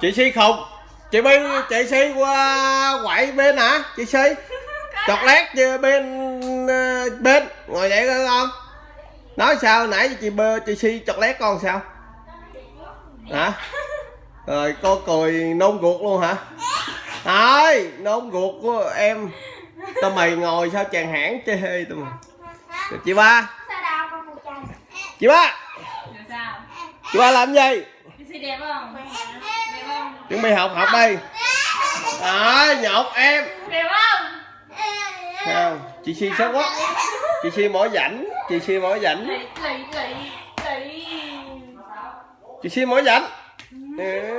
chị si khùng chị bi chị si qua quậy bên hả? Chị si chọt lét chứ bên ờ, bên. Ngồi dậy coi con. Nói sao nãy chị bơ chị si chọt lét con sao? Hả? Rồi cô cười nôn ruột luôn hả? Thôi nôn ruột của em. Tao mày ngồi sao chàng hãng chê hê tao mày? Chị ba. Chị ba. Chị ba làm gì? Chị đẹp không? Chuẩn bị học học đây. À nhột em. Đẹp không? Không chị si xấu quá. Chị si mỏi rảnh chị si mỏi rảnh chị si mỏi rảnh ừ.